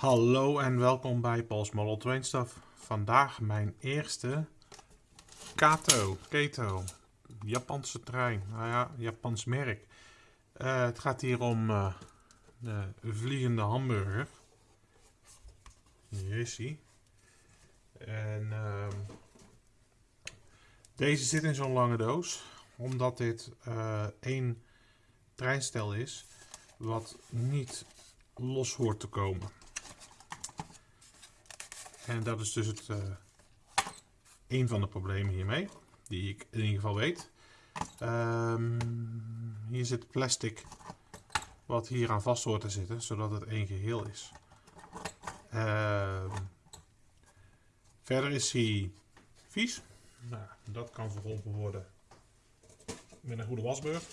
Hallo en welkom bij Paul's Model Train Stuff. Vandaag mijn eerste Kato, Keto, Japanse trein. Nou ja, Japans merk. Uh, het gaat hier om uh, de vliegende hamburger. Hier. En uh, deze zit in zo'n lange doos. Omdat dit uh, één treinstel is wat niet los hoort te komen. En dat is dus het, uh, een van de problemen hiermee, die ik in ieder geval weet. Um, hier zit plastic wat hier aan vast hoort te zitten, zodat het één geheel is. Uh, verder is hij vies. Nou, dat kan verholpen worden met een goede wasbeurt.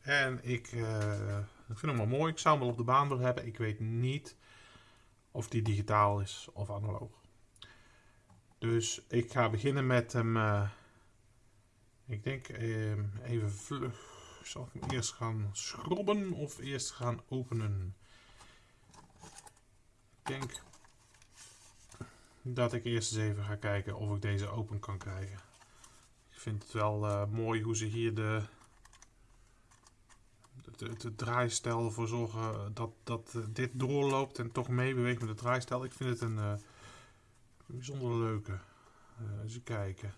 En ik, uh, ik vind hem wel mooi. Ik zou hem wel op de baan willen hebben. Ik weet niet of die digitaal is of analoog. Dus ik ga beginnen met hem. Uh, ik denk uh, even vlug. Zal ik hem eerst gaan schrobben of eerst gaan openen? Ik denk dat ik eerst eens even ga kijken of ik deze open kan krijgen. Ik vind het wel uh, mooi hoe ze hier de, de, de, ervoor zorgen dat, dat dit doorloopt en toch meebeweegt met de draaistel. Ik vind het een bijzonder leuke. Uh, eens kijken.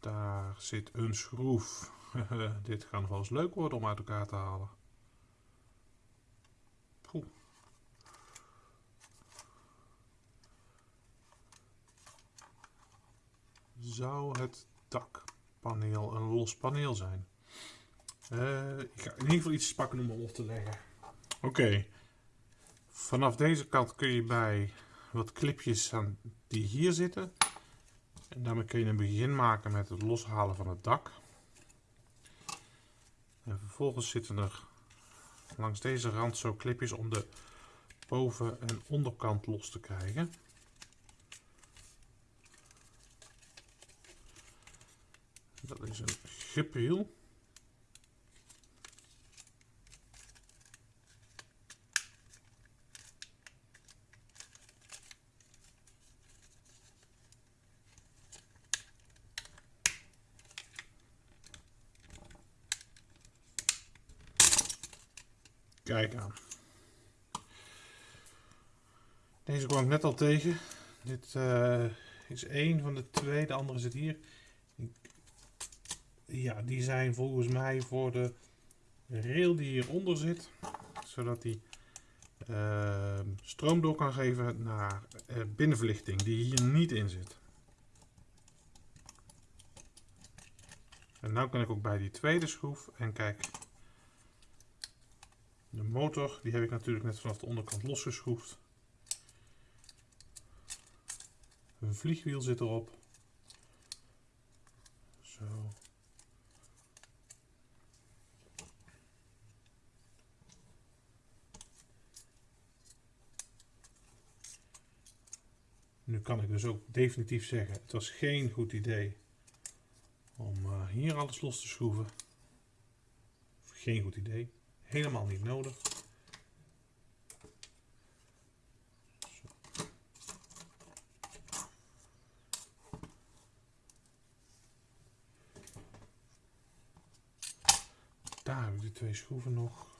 Daar zit een schroef. Dit gaat nog wel eens leuk worden om uit elkaar te halen. Poeh. Zou het dakpaneel een los paneel zijn? Uh, ik ga in ieder geval iets pakken om op te leggen. Oké. Vanaf deze kant kun je bij wat clipjes aan die hier zitten. En daarmee kun je een begin maken met het loshalen van het dak. En vervolgens zitten er langs deze rand zo clipjes om de boven- en onderkant los te krijgen. Dat is een gepeel. Kijk aan. Deze kwam ik net al tegen. Dit uh, is één van de twee, de andere zit hier. Ja, die zijn volgens mij voor de rail die hieronder zit. Zodat die uh, stroom door kan geven naar uh, binnenverlichting die hier niet in zit. En nu kan ik ook bij die tweede schroef en kijk, motor, die heb ik natuurlijk net vanaf de onderkant losgeschroefd. Een vliegwiel zit erop. Zo. Nu kan ik dus ook definitief zeggen, het was geen goed idee om uh, hier alles los te schroeven. Geen goed idee. Helemaal niet nodig. Daar heb ik twee schroeven nog.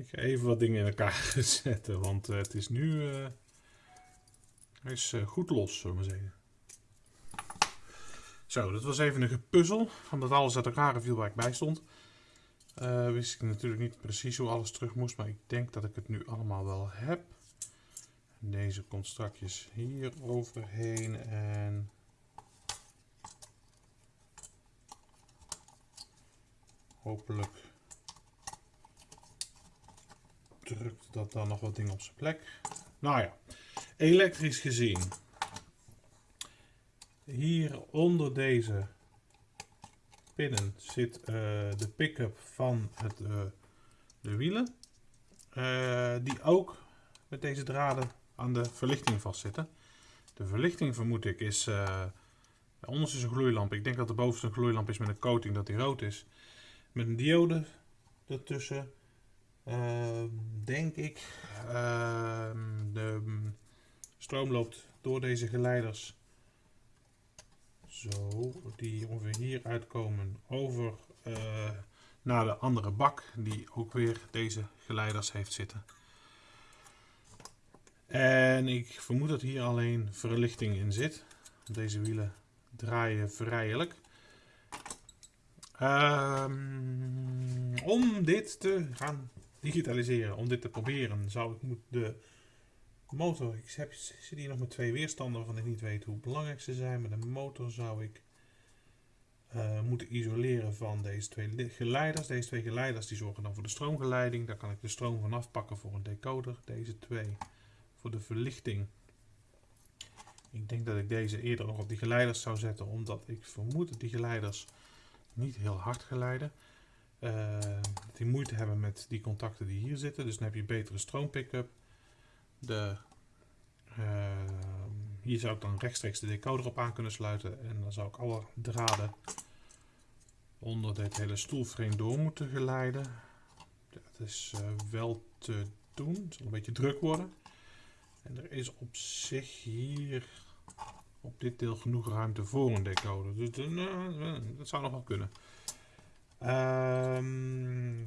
Ik ga even wat dingen in elkaar zetten, want uh, het is nu hij is uh, goed los, zullen we zeggen. Zo, dat was even een gepuzzel, omdat alles uit elkaar viel waar ik bij stond. wist ik natuurlijk niet precies hoe alles terug moest, maar ik denk dat ik het nu allemaal wel heb. Deze komt strakjes hier overheen en hopelijk drukt dat dan nog wat dingen op zijn plek. Nou ja, elektrisch gezien. Hier onder deze pinnen zit uh, de pick-up van het, uh, de wielen. eh, die ook met deze draden aan de verlichting vastzitten. De verlichting vermoed ik is, onderste is een gloeilamp. Ik denk dat de bovenste een gloeilamp is met een coating dat die rood is. Met een diode ertussen. Uh, denk ik. Uh, de stroom loopt door deze geleiders. Zo, die ongeveer hier uitkomen over uh, naar de andere bak. Die ook weer deze geleiders heeft zitten. En ik vermoed dat hier alleen verlichting in zit. Deze wielen draaien vrijelijk. Um, om dit te gaan digitaliseren, om dit te proberen, zou ik de motor, ik heb, zit hier nog met twee weerstanden waarvan ik niet weet hoe belangrijk ze zijn, maar de motor zou ik uh, moeten isoleren van deze twee geleiders. Deze twee geleiders die zorgen dan voor de stroomgeleiding, daar kan ik de stroom van afpakken voor een decoder. Deze twee voor de verlichting. Ik denk dat ik deze eerder nog op die geleiders zou zetten, omdat ik vermoed dat die geleiders niet heel hard geleiden. Uh, die moeite hebben met die contacten die hier zitten. Dus dan heb je betere stroompickup. De, uh, hier zou ik dan rechtstreeks de decoder op aan kunnen sluiten. En dan zou ik alle draden onder dit hele stoelframe door moeten geleiden. Dat is uh, wel te doen. Het zal een beetje druk worden. En er is op zich hier op dit deel genoeg ruimte voor een decoder. Dus uh, dat zou nog wel kunnen. Um,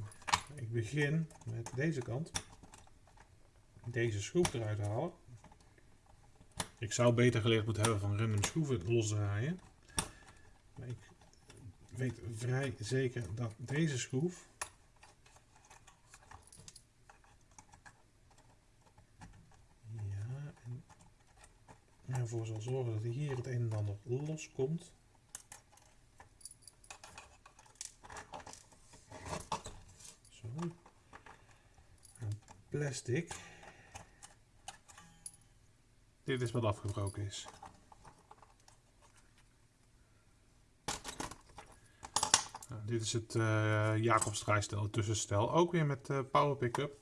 ik begin met deze kant. Deze schroef eruit halen. Ik zou beter geleerd moeten hebben van random schroeven losdraaien. Maar ik weet vrij zeker dat deze schroef ervoor zal zorgen dat hier het een en ander loskomt. Zo. En plastic. Dit is wat afgebroken is. Nou, dit is het uh, Jacobsdraaistel, het tussenstel. Ook weer met uh, power pickup.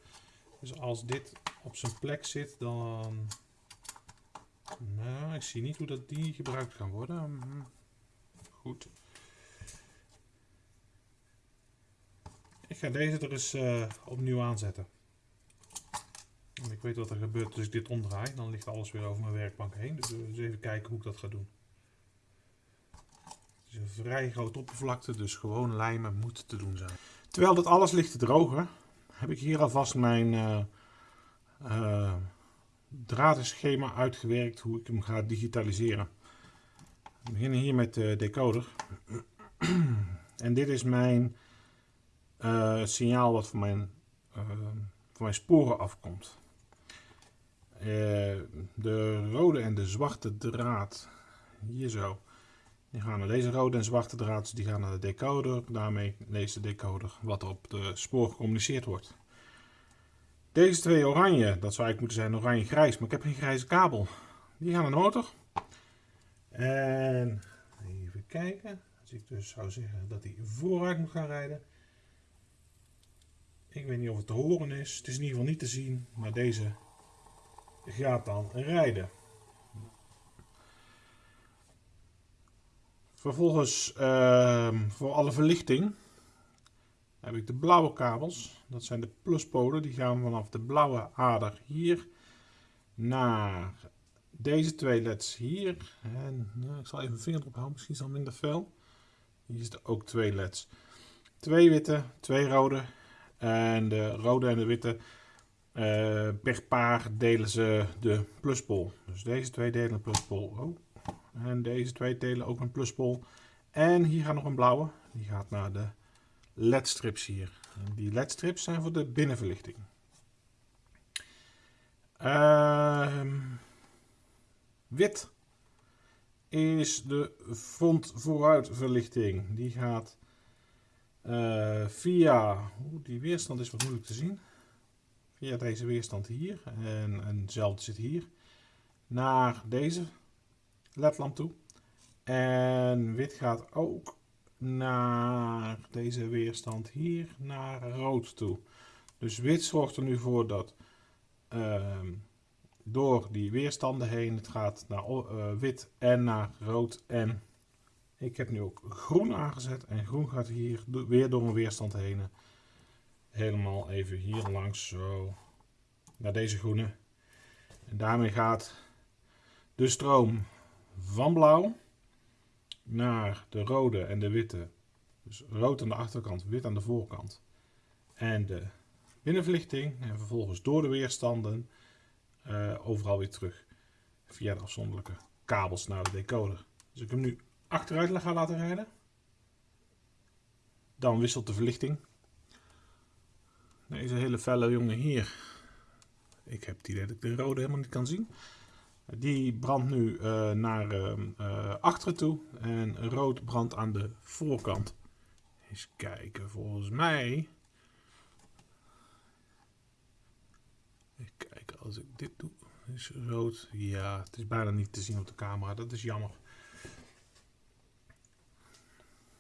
Dus als dit op zijn plek zit, dan nou, ik zie niet hoe dat die gebruikt kan worden. Mhm. Goed. Ik ga deze er eens uh, opnieuw aanzetten. Ik weet wat er gebeurt als ik dit omdraai. Dan ligt alles weer over mijn werkbank heen. Dus we eens even kijken hoe ik dat ga doen. Het is een vrij grote oppervlakte, dus gewoon lijmen moet te doen zijn. Terwijl dat alles ligt te drogen, heb ik hier alvast mijn... Uh, uitgewerkt hoe ik hem ga digitaliseren. We beginnen hier met de decoder. en dit is mijn signaal wat van mijn, van mijn sporen afkomt. Uh, de rode en de zwarte draad, hier zo, die gaan naar deze rode en zwarte draad, dus die gaan naar de decoder. Daarmee leest de decoder wat er op de spoor gecommuniceerd wordt. Deze twee oranje, dat zou eigenlijk moeten zijn oranje-grijs, maar ik heb geen grijze kabel. Die gaan naar de motor. En even kijken. Als ik dus zou zeggen dat hij vooruit moet gaan rijden. Ik weet niet of het te horen is. Het is in ieder geval niet te zien, maar deze gaat dan rijden. Vervolgens uh, voor alle verlichting heb ik de blauwe kabels. Dat zijn de pluspolen. Die gaan vanaf de blauwe ader hier naar deze twee leds hier. En nou, ik zal even mijn vinger erop houden, misschien is al minder fel. Hier zitten ook twee leds. Twee witte, twee rode. En de rode en de witte uh, per paar delen ze de pluspol. Dus deze twee delen een pluspol. Oh. En deze twee delen ook een pluspol. En hier gaat nog een blauwe. Die gaat naar de ledstrips hier. En die ledstrips zijn voor de binnenverlichting. Uh, wit is de front vooruitverlichting. Die gaat uh, via, oeh, die weerstand is wat moeilijk te zien. Via deze weerstand hier en, en zit hier. Naar deze ledlamp toe. En wit gaat ook naar deze weerstand hier naar rood toe. Dus wit zorgt er nu voor dat ehm, door die weerstanden heen, het gaat naar uh, wit en naar rood en ik heb nu ook groen aangezet en groen gaat hier weer door een weerstand heen. Helemaal even hier langs zo naar deze groene. En daarmee gaat de stroom van blauw naar de rode en de witte. Dus rood aan de achterkant, wit aan de voorkant. En de binnenverlichting en vervolgens door de weerstanden uh, overal weer terug. Via de afzonderlijke kabels naar de decoder. Dus ik hem nu achteruit ga laten rijden. Dan wisselt de verlichting. Deze hele felle jongen hier. Ik heb het idee dat ik de rode helemaal niet kan zien. Die brandt nu uh, naar uh, achteren toe. En rood brandt aan de voorkant. Eens kijken, volgens mij... Even kijken, als ik dit doe, is rood. Ja, het is bijna niet te zien op de camera. Dat is jammer.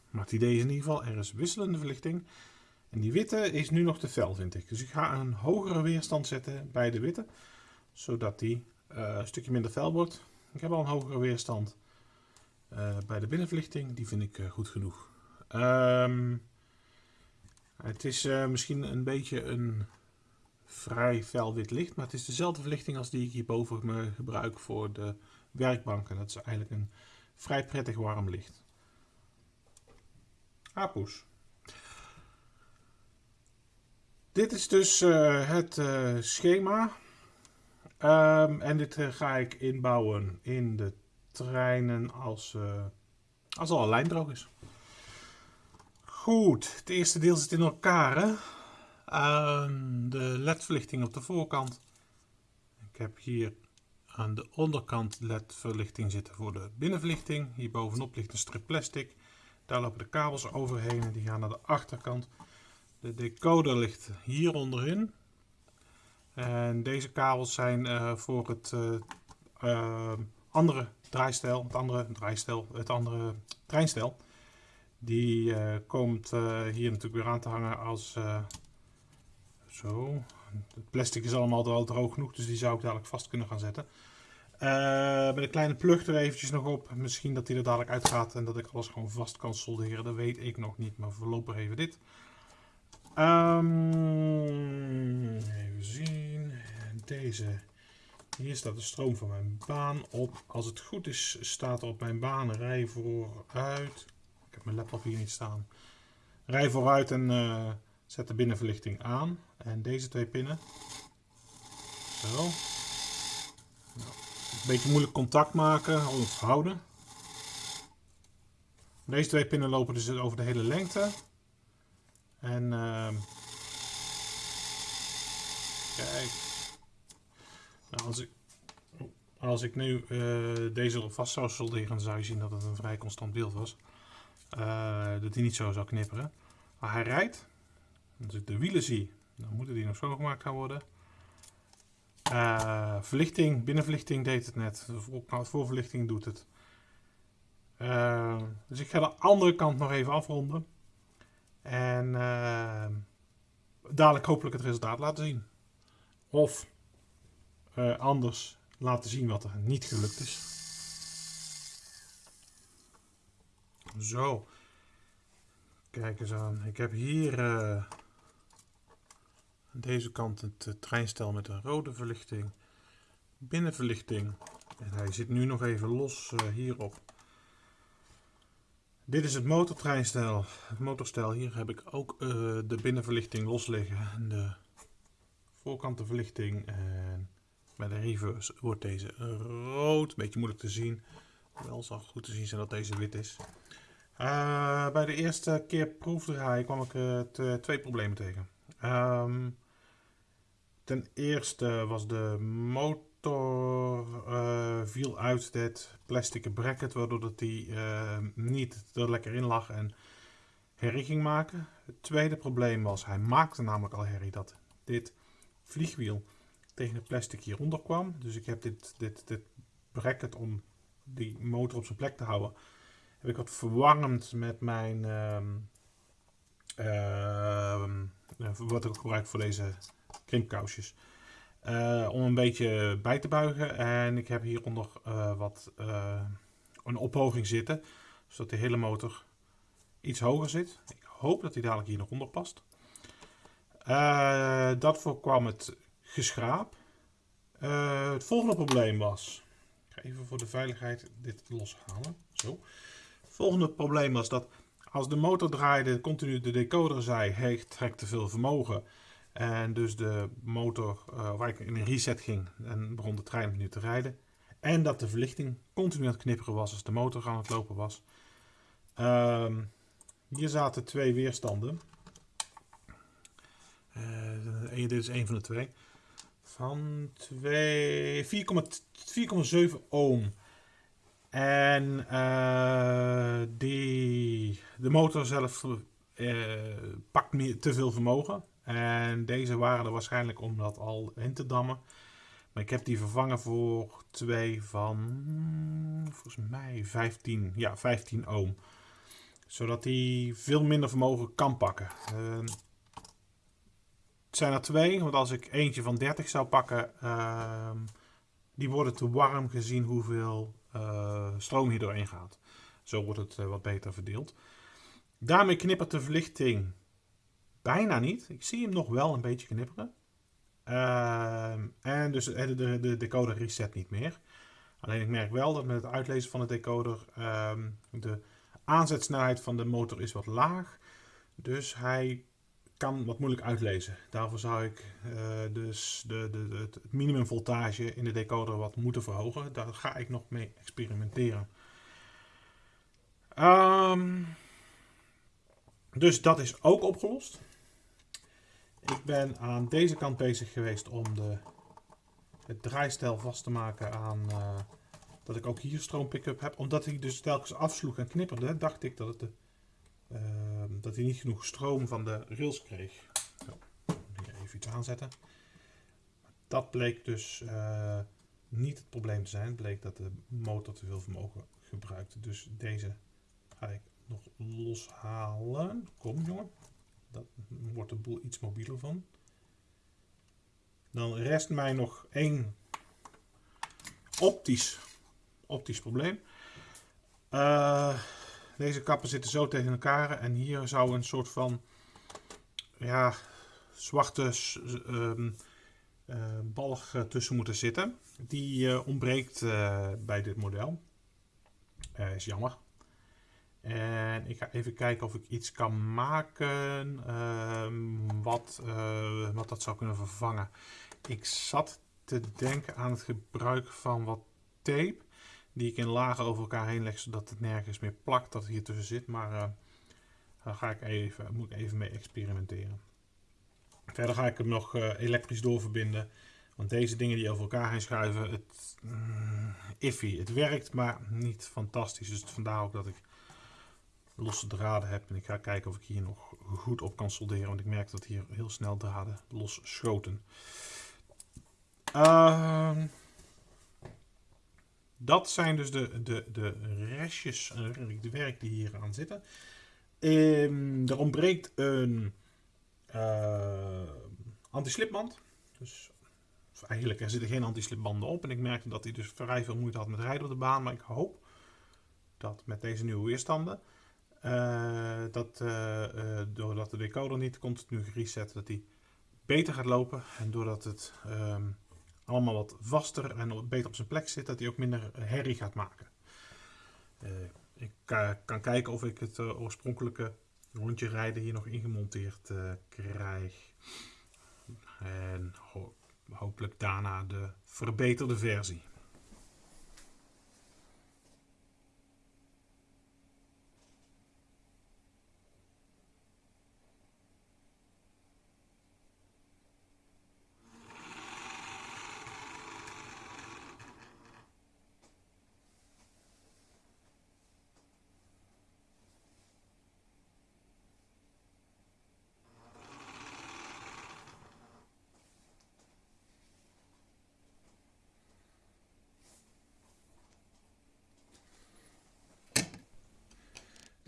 Maar het idee is in ieder geval, er is wisselende verlichting. En die witte is nu nog te fel, vind ik. Dus ik ga een hogere weerstand zetten bij de witte. Zodat die uh, een stukje minder fel wordt. Ik heb al een hogere weerstand uh, bij de binnenverlichting. Die vind ik uh, goed genoeg. Um, het is misschien een beetje een vrij fel wit licht. Maar het is dezelfde verlichting als die ik hierboven gebruik voor de werkbanken. Dat is eigenlijk een vrij prettig warm licht. Apoes. Dit is dus uh, het uh, schema. Um, en dit uh, ga ik inbouwen in de treinen als, als al een lijn droog is. Goed, het eerste deel zit in elkaar. Hè? Um, de ledverlichting op de voorkant. Ik heb hier aan de onderkant ledverlichting zitten voor de binnenverlichting. Hier bovenop ligt een strip plastic. Daar lopen de kabels overheen en die gaan naar de achterkant. De decoder ligt hier onderin. En deze kabels zijn uh, voor het uh, uh, andere draaistel, het andere draaistel, het andere treinstel. Die komt hier natuurlijk weer aan te hangen als zo. Het plastic is allemaal al droog genoeg, dus die zou ik dadelijk vast kunnen gaan zetten. Met een kleine plug er eventjes nog op. Misschien dat die er dadelijk uitgaat en dat ik alles gewoon vast kan solderen. Dat weet ik nog niet, maar voorlopig even dit. Um, even zien. Deze. Hier staat de stroom van mijn baan op. Als het goed is, staat er op mijn baan rij vooruit. Ik heb mijn laptop hier niet staan. Rij vooruit en uh, zet de binnenverlichting aan. En deze twee pinnen. Zo. Nou, een beetje moeilijk contact maken of houden. Deze twee pinnen lopen dus over de hele lengte. En uh, kijk. Nou, als ik, als ik nu uh, deze vast zou solderen, zou je zien dat het een vrij constant beeld was. Uh, dat hij niet zo zou knipperen. Maar hij rijdt. Als ik de wielen zie, dan moeten die nog schoongemaakt gaan worden. Uh, verlichting, binnenverlichting deed het net. De voorverlichting doet het. Dus ik ga de andere kant nog even afronden. En uh, dadelijk hopelijk het resultaat laten zien. Of anders laten zien wat er niet gelukt is. Zo. Kijk eens aan. Ik heb hier aan deze kant het uh, treinstel met een rode verlichting. Binnenverlichting. En hij zit nu nog even los hierop. Dit is het motortreinstel. Het motorstel. Hier heb ik ook uh, de binnenverlichting los liggen. En de voorkantenverlichting. En bij de reverse wordt deze rood. Beetje moeilijk te zien. Wel zal goed te zien zijn dat deze wit is. Uh, bij de eerste keer proefdraaien kwam ik uh, twee problemen tegen. Um, Ten eerste was de motor uh, viel uit het plastic bracket, waardoor dat die uh, niet er lekker in lag en herrie ging maken. Het tweede probleem was, hij maakte namelijk al herrie dat dit vliegwiel tegen het plastic hieronder kwam. Dus ik heb dit, dit, dit bracket om die motor op zijn plek te houden, heb ik wat verwarmd met mijn, uh, Ehm, wordt ook gebruikt voor deze krimpkousjes. Uh, om een beetje bij te buigen. En ik heb hieronder uh, wat uh, een ophoging zitten. Zodat de hele motor iets hoger zit. Ik hoop dat hij dadelijk hier nog onder past. dat voorkwam het geschraap. het volgende probleem was... Ik ga even voor de veiligheid dit loshalen. Zo. Het volgende probleem was dat als de motor draaide, continu de decoder zei, hij trekt te veel vermogen. En dus de motor, uh, waar ik in een reset ging en begon de trein opnieuw te rijden. En dat de verlichting continu aan het knipperen was als de motor aan het lopen was. Um, hier zaten twee weerstanden. Uh, dit is een van de twee. Van 4,7 ohm. En uh, die, de motor zelf pakt meer, te veel vermogen. En deze waren er waarschijnlijk om dat al in te dammen. Maar ik heb die vervangen voor twee van, volgens mij 15, ja, 15 ohm. Zodat die veel minder vermogen kan pakken. Uh, het zijn er twee, want als ik eentje van 30 zou pakken, uh, die worden te warm gezien hoeveel uh, stroom hier doorheen gaat. Zo wordt het eh, wat beter verdeeld. Daarmee knippert de verlichting bijna niet. Ik zie hem nog wel een beetje knipperen. Ehm, en dus de, de, de, decoder reset niet meer. Alleen ik merk wel dat met het uitlezen van de decoder uh, de aanzetsnelheid van de motor is wat laag. Dus hij kan wat moeilijk uitlezen. Daarvoor zou ik uh, dus de, de, het minimumvoltage in de decoder wat moeten verhogen. Daar ga ik nog mee experimenteren. Um, dus dat is ook opgelost. Ik ben aan deze kant bezig geweest om de, het draaistel vast te maken aan uh, dat ik ook hier stroom pick-up heb. Omdat hij dus telkens afsloeg en knipperde, dacht ik dat, het de, uh, dat hij niet genoeg stroom van de rails kreeg. Zo, even iets aanzetten. Dat bleek dus uh, niet het probleem te zijn. Het bleek dat de motor te veel vermogen gebruikte. Dus deze ga ik nog loshalen. Kom jongen. Dat wordt de boel iets mobieler van. Dan rest mij nog één optisch, optisch probleem. Uh, deze kappen zitten zo tegen elkaar en hier zou een soort van ja, zwarte um, uh, balg tussen moeten zitten. Die uh, ontbreekt bij dit model. is jammer. En ik ga even kijken of ik iets kan maken uh, wat, uh, wat dat zou kunnen vervangen. Ik zat te denken aan het gebruik van wat tape. Die ik in lagen over elkaar heen leg, zodat het nergens meer plakt dat hier tussen zit. Maar uh, daar ga ik even, moet ik even mee experimenteren. Verder ga ik hem nog uh, elektrisch doorverbinden. Want deze dingen die over elkaar heen schuiven, het mm, iffy. Het werkt, maar niet fantastisch. Dus vandaar ook dat ik losse draden heb. En ik ga kijken of ik hier nog goed op kan solderen. Want ik merk dat hier heel snel draden los schoten. Uh, dat zijn dus de, de, de restjes, de werk die hier aan zitten. Um, er ontbreekt een uh, anti-slipband. Dus eigenlijk er zitten geen anti-slipbanden op. En ik merkte dat hij dus vrij veel moeite had met rijden op de baan. Maar ik hoop dat met deze nieuwe weerstanden uh, dat uh, doordat de decoder niet continu gereset, dat die beter gaat lopen. En doordat het um, allemaal wat vaster en beter op zijn plek zit, dat hij ook minder herrie gaat maken. ik kan kijken of ik het oorspronkelijke rondje rijden hier nog ingemonteerd krijg. En ho hopelijk daarna de verbeterde versie.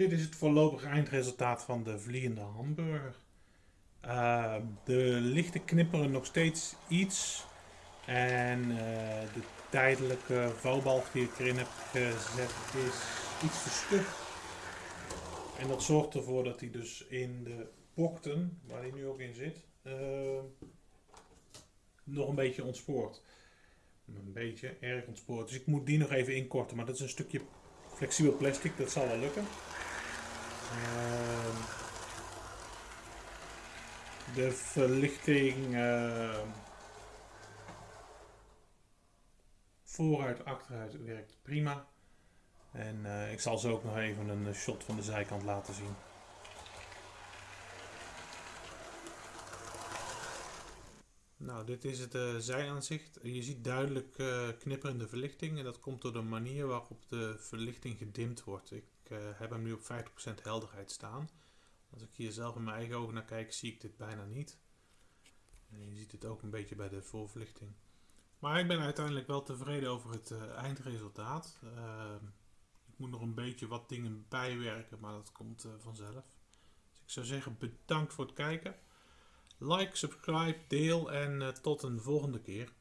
Dit is het voorlopige eindresultaat van de vliegende hamburger. Uh, de lichten knipperen nog steeds iets. En uh, de tijdelijke vouwbalg die ik erin heb gezet is iets te stug. En dat zorgt ervoor dat hij dus in de bokten, waar hij nu ook in zit, uh, nog een beetje ontspoort. Een beetje erg ontspoort. Dus ik moet die nog even inkorten. Maar dat is een stukje flexibel plastic, dat zal wel lukken. Uh, de verlichting uh, vooruit, achteruit werkt prima. En uh, ik zal zo ook nog even een shot van de zijkant laten zien. Nou, dit is het uh, zijaanzicht. Je ziet duidelijk uh, knipperende verlichting en dat komt door de manier waarop de verlichting gedimd wordt. Heb hem nu op 50% helderheid staan. Als ik hier zelf in mijn eigen ogen naar kijk, zie ik dit bijna niet. En je ziet het ook een beetje bij de voorverlichting. Maar ik ben uiteindelijk wel tevreden over het eindresultaat. Ehm, ik moet nog een beetje wat dingen bijwerken, maar dat komt vanzelf. Dus ik zou zeggen bedankt voor het kijken. Like, subscribe, deel en tot een volgende keer.